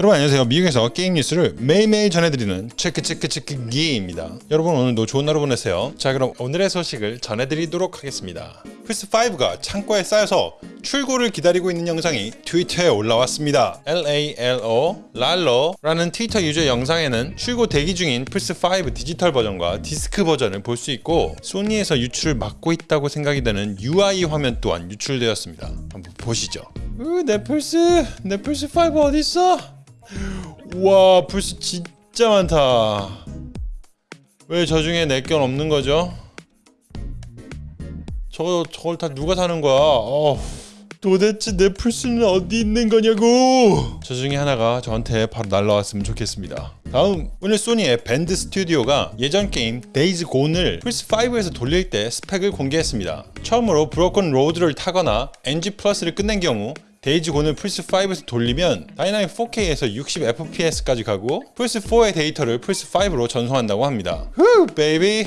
여러분 안녕하세요. 미국에서 게임 뉴스를 매일매일 전해드리는 체크 체크 체크 기입니다. 여러분 오늘도 좋은 하루 보내세요. 자 그럼 오늘의 소식을 전해드리도록 하겠습니다. 플스5가 창고에 쌓여서 출고를 기다리고 있는 영상이 트위터에 올라왔습니다. LALO 랄러라는 트위터 유저 영상에는 출고 대기 중인 플스5 디지털 버전과 디스크 버전을 볼 수 있고 소니에서 유출을 막고 있다고 생각이 되는 UI 화면 또한 유출되었습니다. 한번 보시죠. 으, 내 플스 내 플스5 어딨어? 와 플스 진짜 많다 왜 저 중에 내건 없는 거죠? 저거 저걸 다 누가 사는 거야? 어, 도대체 내 플스는 어디 있는 거냐고? 저 중에 하나가 저한테 바로 날라왔으면 좋겠습니다. 다음 오늘 소니의 밴드 스튜디오가 예전 게임 Days Gone을 플스5에서 돌릴 때 스펙을 공개했습니다. 처음으로 Broken Road를 타거나 NG Plus를 끝낸 경우 Days Gone을 플스5에서 돌리면 다이나믹 4K에서 60fps까지 가고 플스4의 데이터를 플스5로 전송한다고 합니다. whoo baby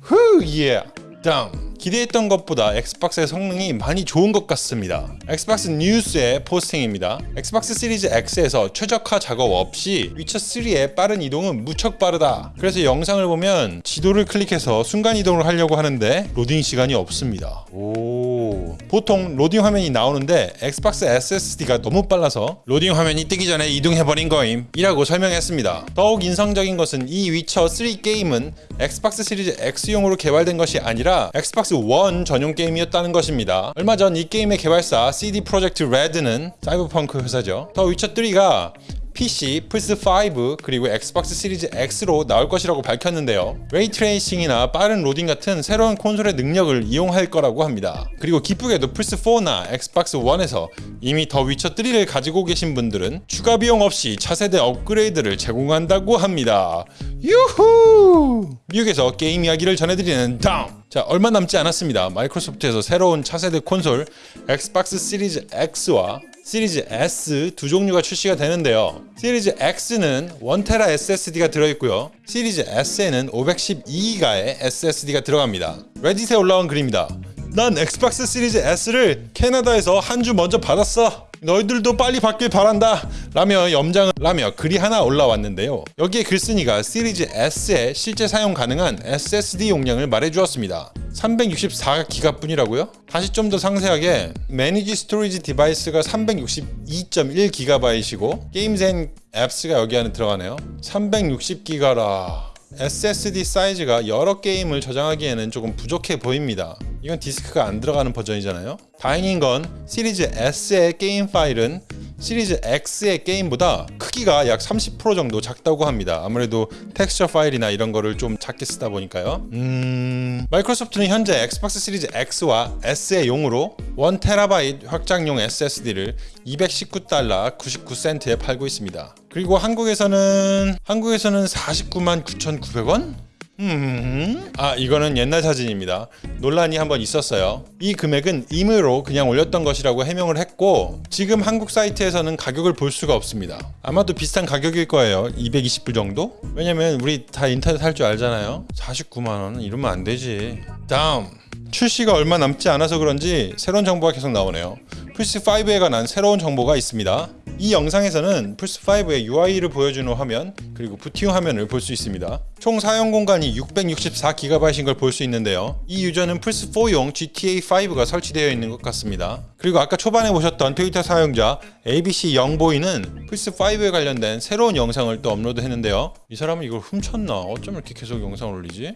whoo yeah. 다음 기대했던 것보다 엑스박스의 성능이 많이 좋은 것 같습니다. 엑스박스 뉴스의 포스팅입니다. 엑스박스 시리즈 X에서 최적화 작업 없이 위쳐3의 빠른 이동은 무척 빠르다. 그래서 영상을 보면 지도를 클릭해서 순간 이동을 하려고 하는데 로딩 시간이 없습니다. 오. 보통 로딩 화면이 나오는데 엑스박스 SSD가 너무 빨라서 로딩 화면이 뜨기 전에 이동해버린 거임 이라고 설명했습니다. 더욱 인상적인 것은 이 위쳐 3 게임은 엑스박스 시리즈 X용으로 개발된 것이 아니라 엑스박스 원 전용 게임이었다는 것입니다. 얼마 전 이 게임의 개발사 CD 프로젝트 레드는 사이버펑크 회사죠. 더 위쳐 3가 PC, 플스5 그리고 엑스박스 시리즈 X로 나올 것이라고 밝혔는데요. ray tracing이나 빠른 로딩 같은 새로운 콘솔의 능력을 이용할 거라고 합니다. 그리고 기쁘게도 플스4나 엑스박스 1에서 이미 더 위쳐 3를 가지고 계신 분들은 추가 비용 없이 차세대 업그레이드를 제공한다고 합니다. 유후! 미국에서 게임 이야기를 전해드리는 다음! 자 얼마 남지 않았습니다. 마이크로소프트에서 새로운 차세대 콘솔 엑스박스 시리즈 X와 시리즈 S 두 종류가 출시가 되는데요. 시리즈 X는 1테라 SSD가 들어있고요. 시리즈 S에는 512기가의 SSD가 들어갑니다. 레딧에 올라온 글입니다. 난 엑스박스 시리즈 S를 캐나다에서 한 주 먼저 받았어. 너희들도 빨리 받길 바란다. 라며 염장을 라며 글이 하나 올라왔는데요. 여기에 글쓴이가 시리즈 S의 실제 사용 가능한 SSD 용량을 말해주었습니다. 364기가뿐이라고요? 다시 좀 더 상세하게 manage storage device가 362.1GB이고 games and apps가 여기 안에 들어가네요. 360기가라. SSD 사이즈가 여러 게임을 저장하기에는 조금 부족해 보입니다. 이건 디스크가 안 들어가는 버전이잖아요. 다행인 건 시리즈 S의 게임 파일은 시리즈 X의 게임보다 크기가 약 30% 정도 작다고 합니다. 아무래도 텍스처 파일이나 이런 거를 좀 작게 쓰다 보니까요. 음... 마이크로소프트는 현재 엑스박스 시리즈 X와 S의 용으로 1TB 확장용 SSD를 219달러 99센트에 팔고 있습니다. 그리고 한국에서는 한국에서는 49만 9,900원? 음, 아 이거는 옛날 사진입니다. 논란이 한번 있었어요. 이 금액은 임의로 그냥 올렸던 것이라고 해명을 했고 지금 한국 사이트에서는 가격을 볼 수가 없습니다. 아마도 비슷한 가격일 거예요. 220불 정도? 왜냐면 우리 다 인터넷 할 줄 알잖아요. 49만 원 이러면 안 되지. 다음 출시가 얼마 남지 않아서 그런지 새로운 정보가 계속 나오네요. 플스5에 관한 새로운 정보가 있습니다. 이 영상에서는 플스5의 UI를 보여주는 화면 그리고 부팅 화면을 볼 수 있습니다. 총 사용 공간이 664GB인 걸 볼 수 있는데요. 이 유저는 플스4용 GTA5가 설치되어 있는 것 같습니다. 그리고 아까 초반에 보셨던 트위터 사용자 ABC 영보이는 플스5에 관련된 새로운 영상을 또 업로드했는데요. 이 사람은 이걸 훔쳤나? 어쩜 이렇게 계속 영상을 올리지?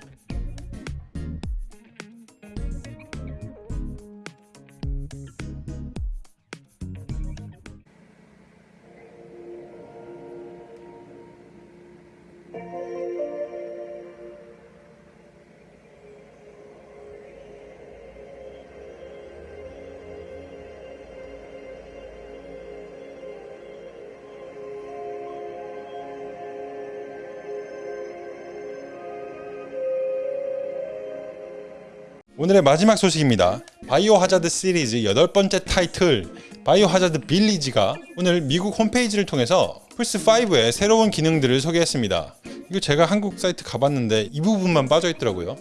오늘의 마지막 소식입니다. Biohazard 시리즈 여덟 번째 타이틀 Biohazard Village가 오늘 미국 홈페이지를 통해서 플스5의 새로운 기능들을 소개했습니다. 이거 제가 한국 사이트 가봤는데 이 부분만 빠져있더라고요.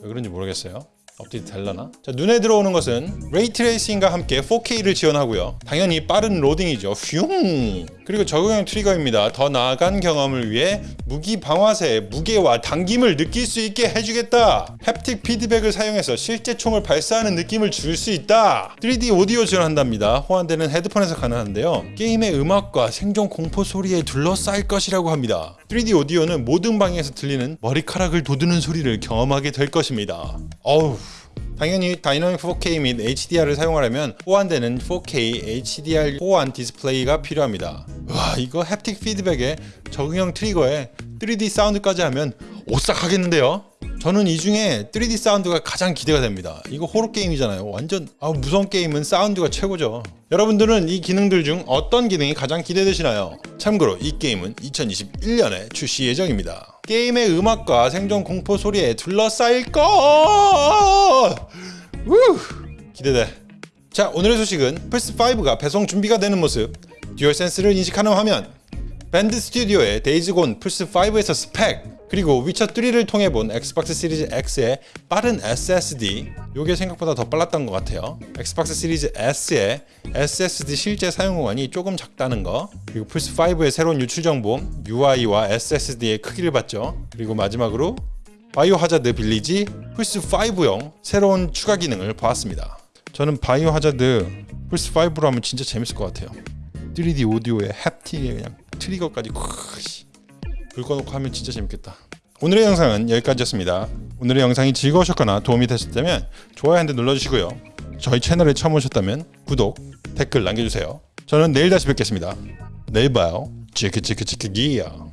왜 그런지 모르겠어요. 업데이트 될라나? 자, 눈에 들어오는 것은 ray tracing과 함께 4K를 지원하고요. 당연히 빠른 로딩이죠. 슝! 그리고 적응형 트리거입니다. 더 나아간 경험을 위해 무기 방아쇠의 무게와 당김을 느낄 수 있게 해주겠다. haptic 피드백을 사용해서 실제 총을 발사하는 느낌을 줄 수 있다. 3D 오디오 지원한답니다. 호환되는 헤드폰에서 가능한데요. 게임의 음악과 생존 공포 소리에 둘러싸일 것이라고 합니다. 3D 오디오는 모든 방에서 들리는 머리카락을 돋우는 소리를 경험하게 될 것입니다. 어우. 당연히 다이나믹 4K 및 HDR을 사용하려면 호환되는 4K HDR 호환 디스플레이가 필요합니다. 와 이거 haptic 피드백에 적응형 트리거에 3D 사운드까지 하면 오싹 하겠는데요? 저는 이 중에 3D 사운드가 가장 기대가 됩니다. 이거 호러 게임이잖아요. 완전 아, 무서운 게임은 사운드가 최고죠. 여러분들은 이 기능들 중 어떤 기능이 가장 기대되시나요? 참고로 이 게임은 2021년에 출시 예정입니다. 게임의 음악과 생존 공포 소리에 둘러싸일 것! 우! 기대돼. 자, 오늘의 소식은 플스5가 배송 준비가 되는 모습, DualSense를 인식하는 화면, Bend Studio의 Days Gone 플스5에서 스펙, 그리고 위쳐3를 통해 본 Xbox Series X의 빠른 SSD 요게 생각보다 더 빨랐던 것 같아요. Xbox Series S의 SSD 실제 사용 공간이 조금 작다는 거 그리고 플스5의 새로운 유출 정보 UI와 SSD의 크기를 봤죠. 그리고 마지막으로 Biohazard Village 플스5용 새로운 추가 기능을 보았습니다. 저는 Biohazard 플스5로 하면 진짜 재밌을 것 같아요. 3D 오디오에 haptic에 그냥 트리거까지 콱 켜놓고 하면 진짜 재밌겠다. 오늘의 영상은 여기까지였습니다. 오늘의 영상이 즐거우셨거나 도움이 되셨다면 좋아요 한 대 눌러주시고요. 저희 채널에 처음 오셨다면 구독, 댓글 남겨주세요. 저는 내일 다시 뵙겠습니다. 내일 봐요. 치크치크치크 기야.